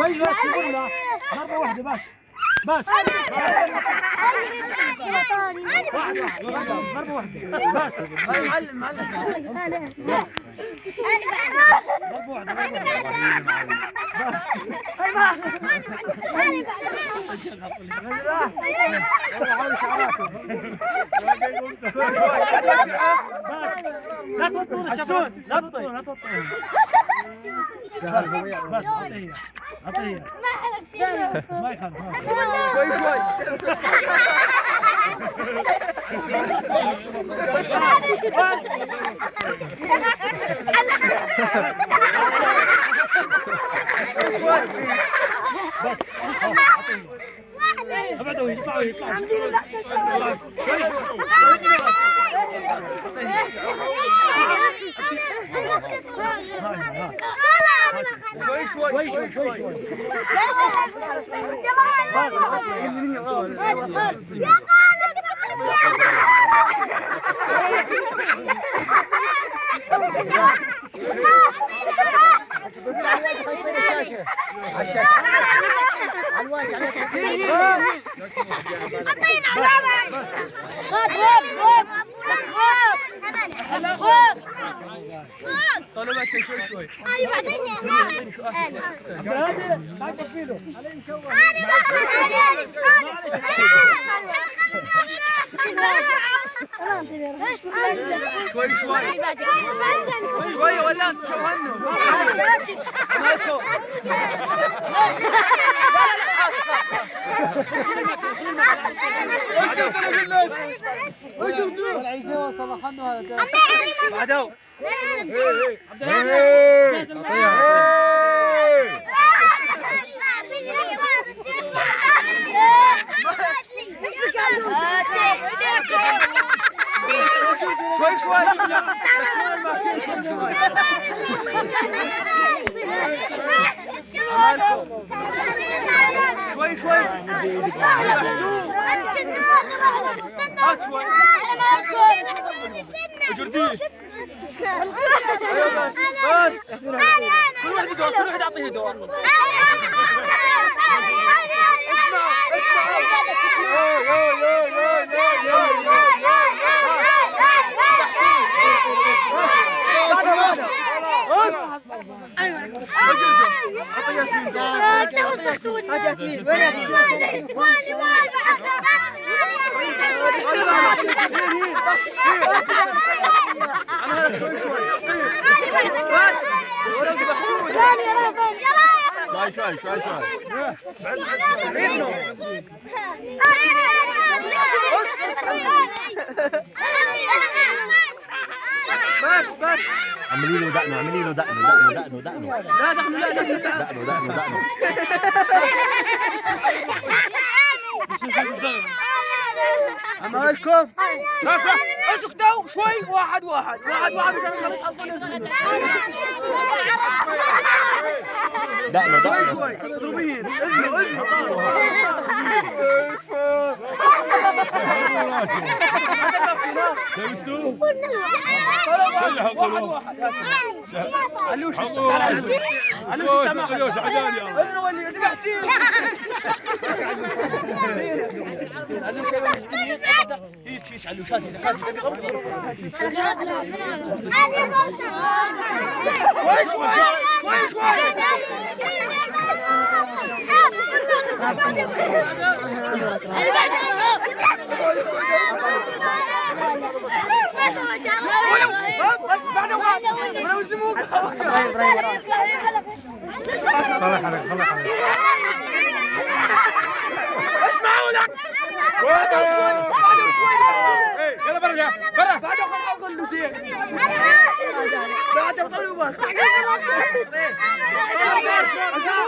طيب, طيب. كلها مرة واحدة بس. بس. طيب. طيب. مرة واحدة. بس. معلم معلم. مرة واحدة بس. لا تطول الشباب لا تطول لا تطول بس اعطيه اعطيه ما يخالف. شوي شوي بس ابعدوا يطلعوا يطلعوا شوي شوي شوي شوي طالما ما شوي شوي أيوه بعدين هذا شوي شوي شوي شوي شوي شوي شوي. أسوأ جرديش بس شوي شوي شوي شوي بس بس. عملي له دقنه عملي له دقنه دقنه دقنه دقنه. لا دخل لا دخل دقنه دقنه دقنه امالكم اسكتوا شوي. واحد واحد واحد واحد. دقنا دقنا شوي اضربين اجلوا اجلوا واحد واحد علوش علوش علوش عداني اضربوا اللي ذبحتيه خلاص خلاص خلاص.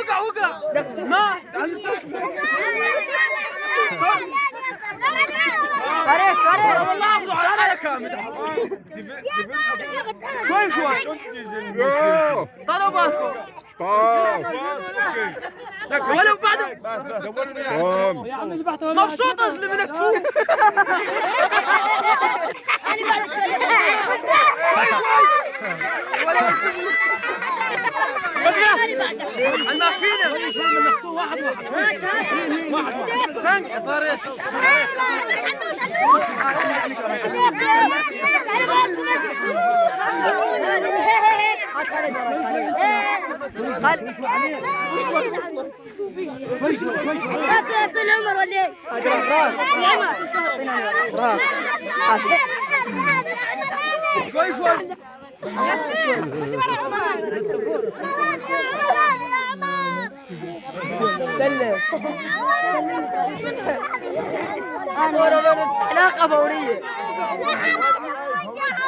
Uga, uga! Ma! Sorry, sorry! والله اخذوا على هذا كامل شوي شوي طلبوا باكو ولو بعد مبسوط أصلي من كفوف أنا فينا مش من نخطوه واحد واحد واحد واحد يا طارق الماكينه شوي شوي شوي شوي العمر ولا إيه؟ شوي شوي علاقة فورية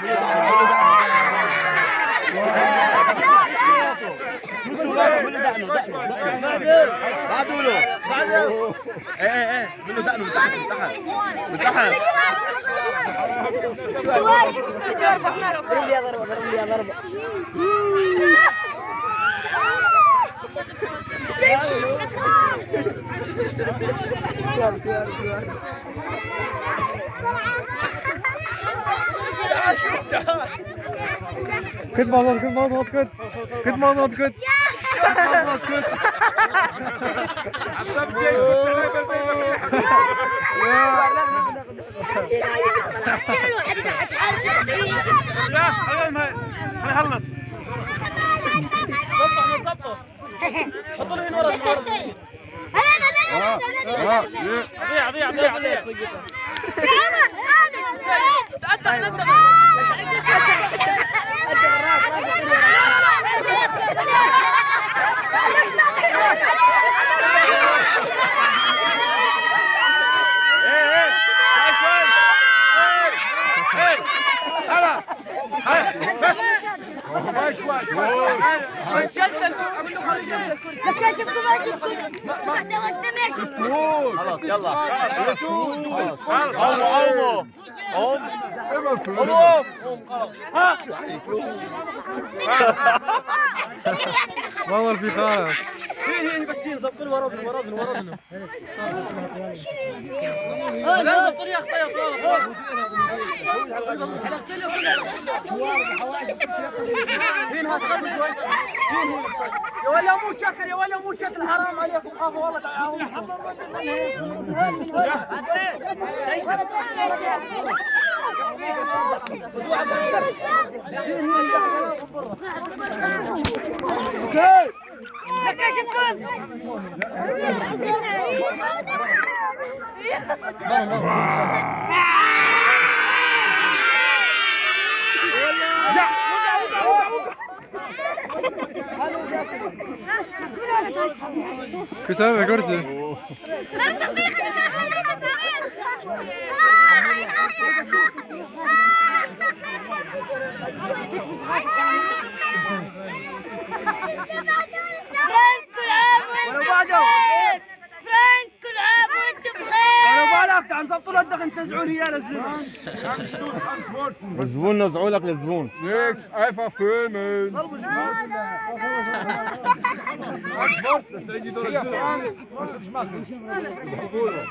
اعمل له دقنه دقنه دقنه بعدوا له إيه إيه إيه اعمل له دقنه من تحت من تحت ضرب لي ضربة ضرب لي ضربة Kıt mazot, kıt mazot, kıt. Kıt mazot, kıt. Kıt mazot, kıt. لا خلينا ما نخلص ظبط ظبط حطوا له هنا ورا ضيع ضيع ضيع ضيع Fala, قوم قوم. قوم والله في هين هين بس هين زبطوا له ورا ورا ورا لا اخطا يا صالح هين هات خلي شوي يا ولا مو شكل يا ولا مو شكل حرام عليكم خافوا والله تعالوا كرسي كرسي فرانك بخير بالك تعال نزبطوا له الدخن تنزعوا لي اياه للزبون الزبون نزعوا لك الزبون Niks, einfach filmen.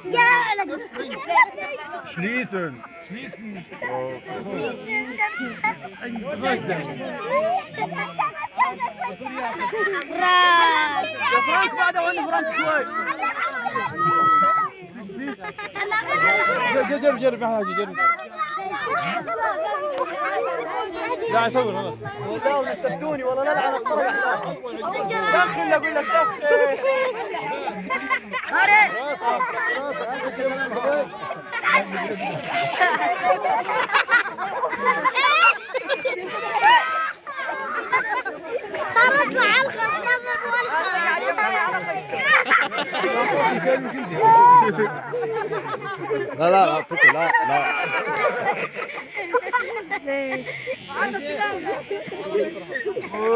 يا لك Schließen. راس يا فرانك بعد وين فرانك شوي جرب جرب يا حاجي جرب لا يصور خلاص والله استبدوني والله لا لعن الطرق دخل أقول لك دخل صار اطلع على الخمس نظر لا لا لا فكر لا لا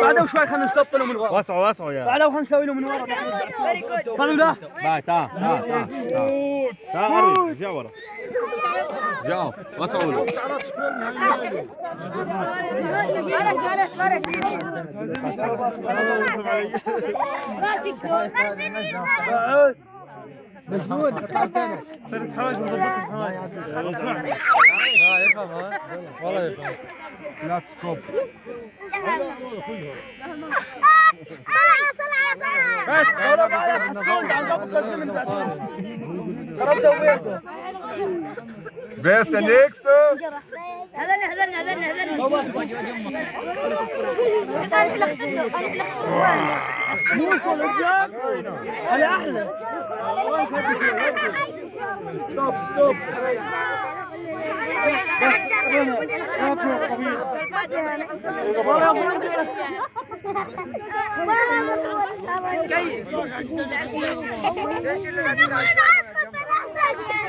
بعده شوي خلينا نسطل له من ورا وسعوا وسعوا يا. بعده خلينا نسوي له من ورا هذا لا. باي تعال تعال تعال تعال جا ورا. جاوا وسعوا له خلاص خلاص خلاص مجمود ثلاث حوايج مظبط الحوايج لا يفهم ها والله يفهم لا تسكوب بس ضرب على الصوت عن ضبط من ضربته وبيته بس نيكست هذرني بس أنا أحلى ستوب ستوب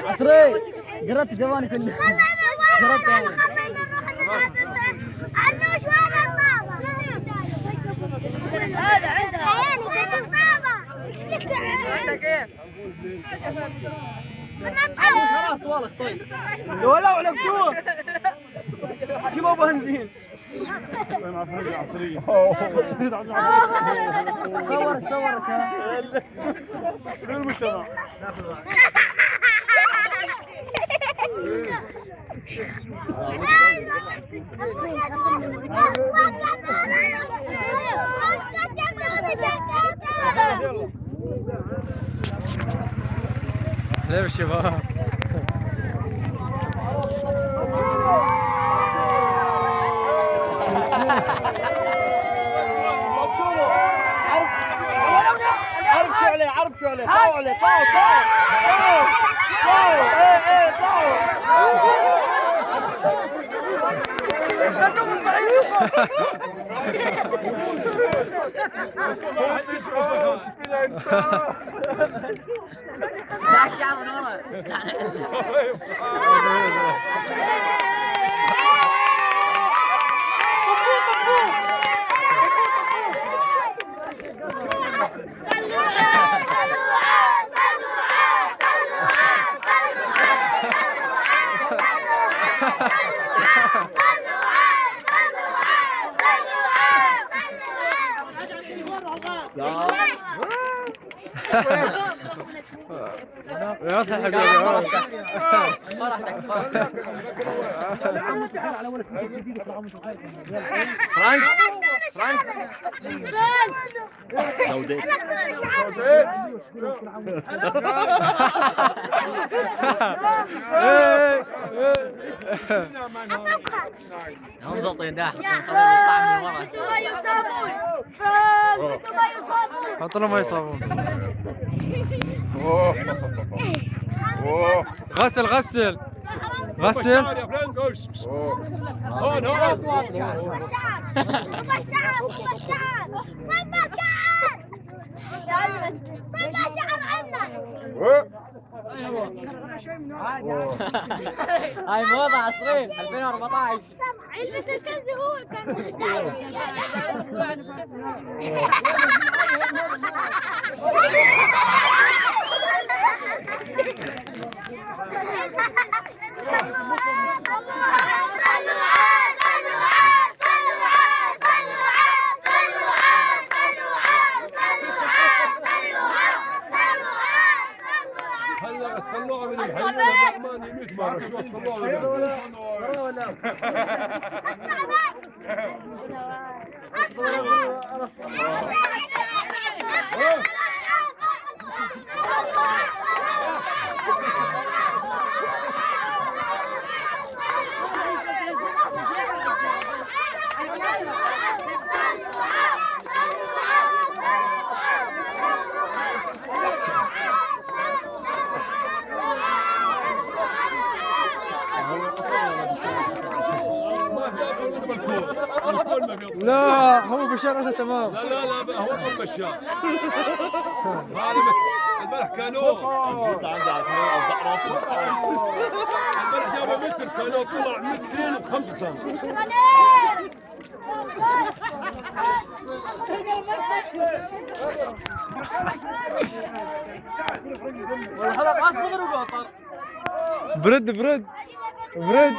عصري جربت جواني كله هذا عندها عندك إيه؟ خلاص والله طيب ولا علقتوه جيبوا بنزين صور صور ليه الشباب عرب شو عليه عرب شو عليه إيه إيه استنوا من يضحك فرانك هم زلطين ده خلينا نطلع من ورا حط له ما يصابون. غسل غسل. غسل. هون هون. هاي موضة عصرين 2014 البس الكنز هو كان هذا تمام. لا لا لا هو كل بشار. هذا امبارح كانوا. امبارح جابوا متر كانوا طلع مترين وخمسة سم برد برد برد.